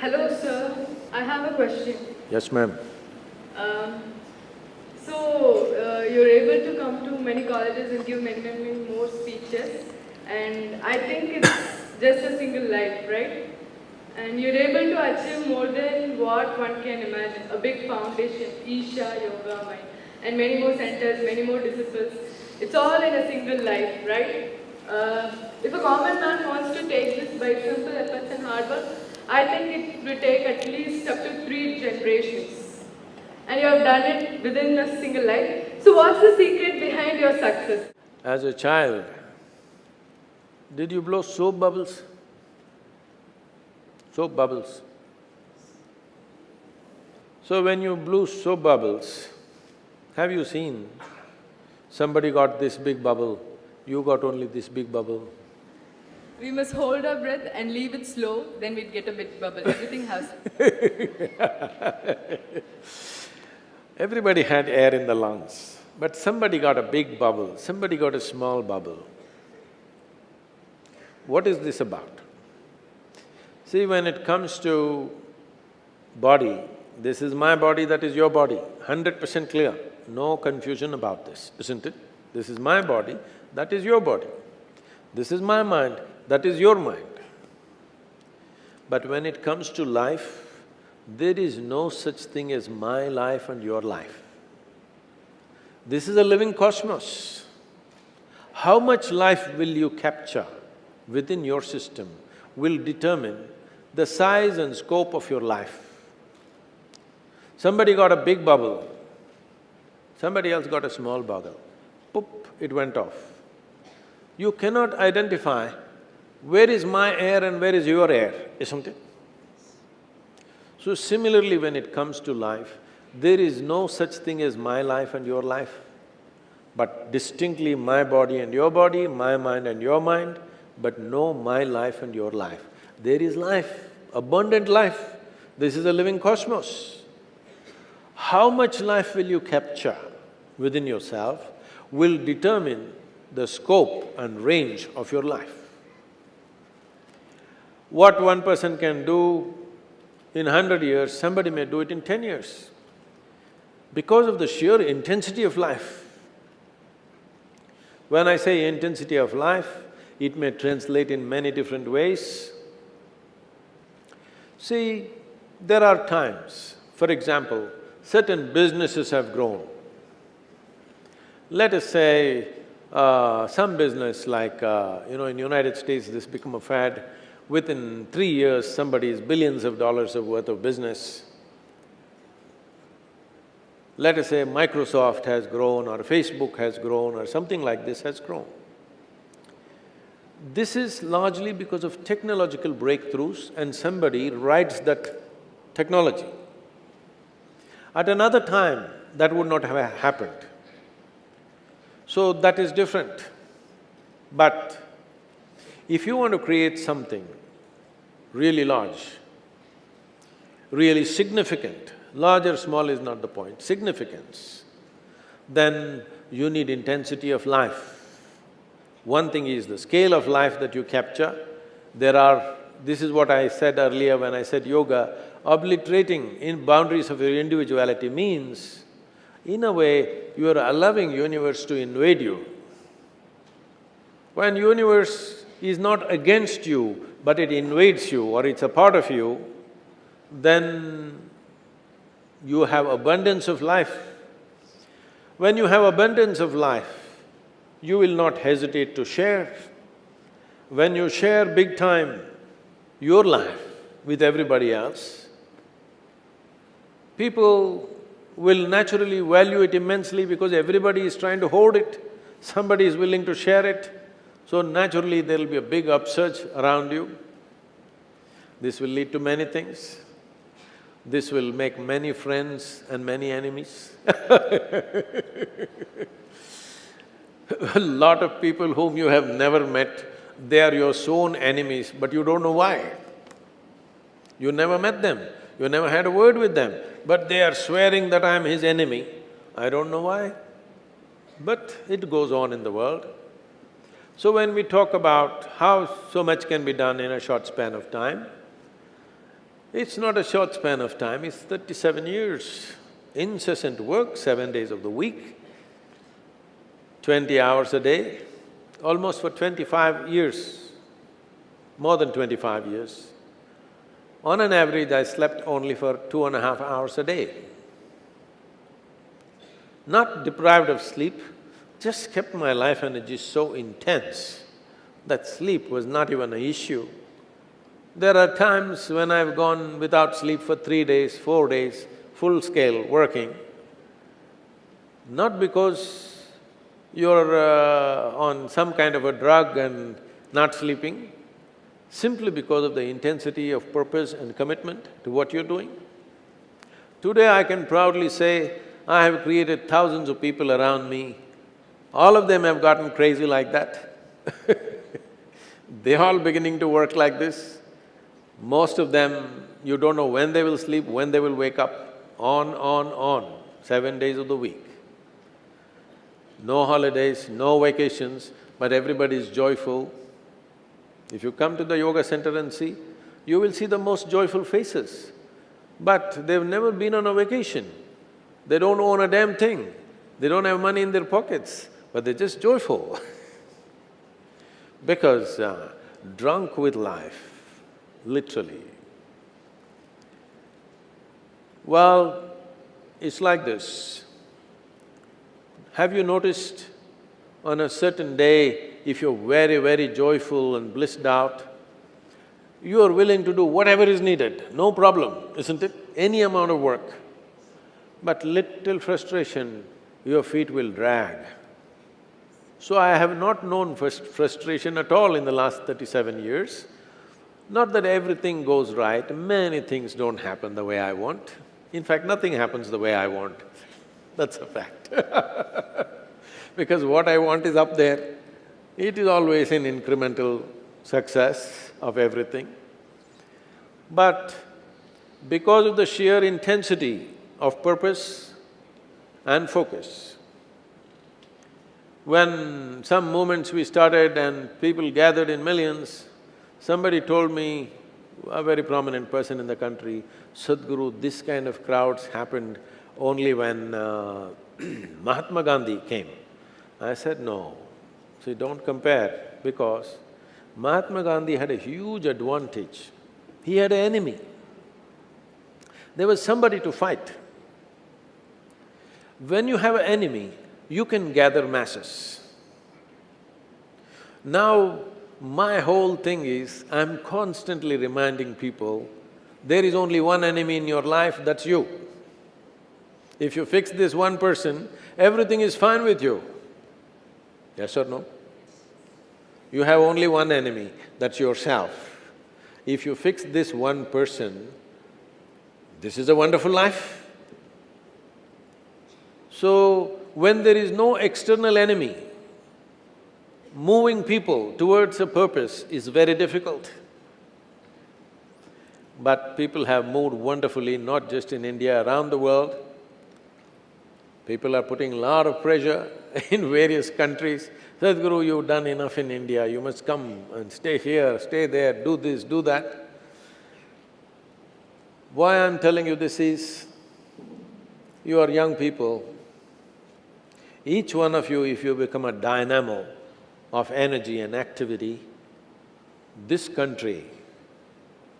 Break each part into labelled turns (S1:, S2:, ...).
S1: Hello, sir. I have a question.
S2: Yes, ma'am.
S1: Um, so, uh, you're able to come to many colleges and give many, many more speeches. And I think it's just a single life, right? And you're able to achieve more than what one can imagine. A big foundation, Isha, Yoga, Mind, and many more centers, many more disciples. It's all in a single life, right? Uh, if a common man wants to take this by simple efforts and hard work, I think it will take at least up to three generations. And you have done it within a single life. So what's the secret behind your success?
S2: As a child, did you blow soap bubbles? Soap bubbles. So when you blew soap bubbles, have you seen somebody got this big bubble, you got only this big bubble?
S1: We must hold our breath and leave it slow, then we'd get a big bubble. Everything has…
S2: Everybody had air in the lungs, but somebody got a big bubble, somebody got a small bubble. What is this about? See, when it comes to body, this is my body, that is your body, hundred percent clear, no confusion about this, isn't it? This is my body, that is your body. This is my mind, that is your mind. But when it comes to life, there is no such thing as my life and your life. This is a living cosmos. How much life will you capture within your system will determine the size and scope of your life. Somebody got a big bubble, somebody else got a small bubble, poop, it went off. You cannot identify where is my air and where is your air, isn't it? So similarly, when it comes to life, there is no such thing as my life and your life, but distinctly my body and your body, my mind and your mind, but no my life and your life. There is life, abundant life. This is a living cosmos. How much life will you capture within yourself will determine the scope and range of your life. What one person can do in hundred years, somebody may do it in ten years. Because of the sheer intensity of life. When I say intensity of life, it may translate in many different ways. See, there are times, for example, certain businesses have grown. Let us say, uh, some business like, uh, you know, in United States this become a fad, within three years somebody is billions of dollars of worth of business. Let us say Microsoft has grown or Facebook has grown or something like this has grown. This is largely because of technological breakthroughs and somebody writes that technology. At another time, that would not have happened. So that is different. But if you want to create something really large, really significant, large or small is not the point, significance, then you need intensity of life. One thing is the scale of life that you capture. There are… this is what I said earlier when I said yoga, obliterating in boundaries of your individuality means, in a way, you are allowing universe to invade you. When universe is not against you, but it invades you or it's a part of you, then you have abundance of life. When you have abundance of life, you will not hesitate to share. When you share big time your life with everybody else, people will naturally value it immensely because everybody is trying to hold it, somebody is willing to share it, so naturally there'll be a big upsurge around you. This will lead to many things. This will make many friends and many enemies a lot of people whom you have never met, they are your sworn enemies, but you don't know why. You never met them, you never had a word with them, but they are swearing that I am his enemy. I don't know why, but it goes on in the world. So when we talk about how so much can be done in a short span of time, It's not a short span of time, it's thirty-seven years. Incessant work, seven days of the week, twenty hours a day, almost for twenty-five years, more than twenty-five years. On an average, I slept only for two and a half hours a day. Not deprived of sleep, just kept my life energy so intense that sleep was not even an issue. There are times when I've gone without sleep for three days, four days, full scale working, not because you're uh, on some kind of a drug and not sleeping, simply because of the intensity of purpose and commitment to what you're doing. Today I can proudly say, I have created thousands of people around me, all of them have gotten crazy like that They're all beginning to work like this. Most of them, you don't know when they will sleep, when they will wake up, on, on, on, seven days of the week. No holidays, no vacations, but everybody is joyful. If you come to the yoga center and see, you will see the most joyful faces. But they've never been on a vacation. They don't own a damn thing. They don't have money in their pockets, but they're just joyful because uh, drunk with life, literally. Well, it's like this. Have you noticed on a certain day, if you're very, very joyful and blissed out, you are willing to do whatever is needed, no problem, isn't it? Any amount of work. But little frustration, your feet will drag. So I have not known frustration at all in the last thirty-seven years. Not that everything goes right, many things don't happen the way I want. In fact, nothing happens the way I want. That's a fact Because what I want is up there. It is always an incremental success of everything. But because of the sheer intensity of purpose and focus, when some movements we started and people gathered in millions, somebody told me, a very prominent person in the country, Sadhguru, this kind of crowds happened only when uh, Mahatma Gandhi came. I said, no. See, don't compare because Mahatma Gandhi had a huge advantage. He had an enemy. There was somebody to fight. When you have an enemy, you can gather masses. Now, my whole thing is, I'm constantly reminding people, there is only one enemy in your life, that's you. If you fix this one person, everything is fine with you. Yes or no? You have only one enemy, that's yourself. If you fix this one person, this is a wonderful life. So, when there is no external enemy, moving people towards a purpose is very difficult. But people have moved wonderfully, not just in India, around the world. People are putting a lot of pressure in various countries. Sadhguru, you've done enough in India, you must come and stay here, stay there, do this, do that. Why I'm telling you this is, you are young people, each one of you, if you become a dynamo of energy and activity, this country,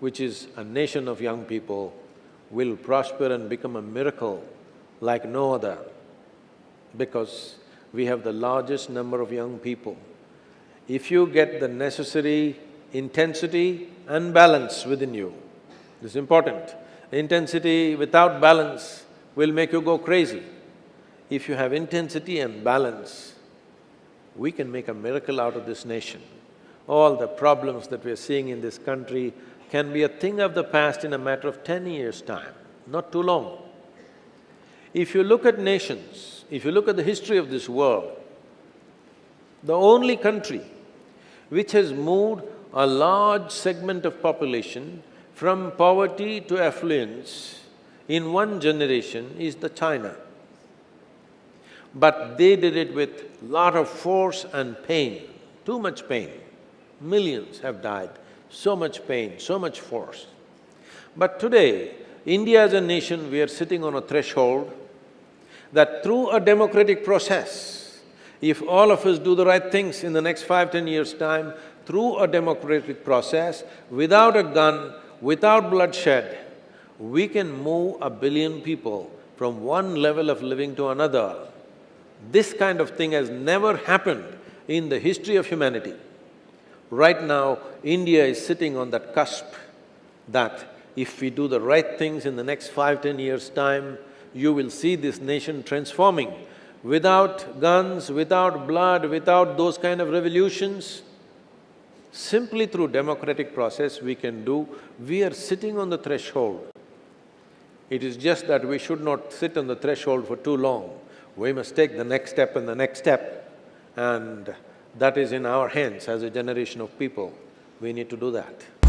S2: which is a nation of young people, will prosper and become a miracle like no other because we have the largest number of young people. If you get the necessary intensity and balance within you, this is important. Intensity without balance will make you go crazy if you have intensity and balance, we can make a miracle out of this nation. All the problems that we're seeing in this country can be a thing of the past in a matter of ten years' time, not too long. If you look at nations, if you look at the history of this world, the only country which has moved a large segment of population from poverty to affluence in one generation is the China. But they did it with lot of force and pain, too much pain. Millions have died, so much pain, so much force. But today, India as a nation, we are sitting on a threshold that through a democratic process, if all of us do the right things in the next five, ten years' time, through a democratic process, without a gun, without bloodshed, we can move a billion people from one level of living to another. This kind of thing has never happened in the history of humanity. Right now, India is sitting on that cusp that if we do the right things in the next five, ten years' time, you will see this nation transforming. Without guns, without blood, without those kind of revolutions, simply through democratic process we can do, we are sitting on the threshold. It is just that we should not sit on the threshold for too long. We must take the next step and the next step and that is in our hands as a generation of people. We need to do that.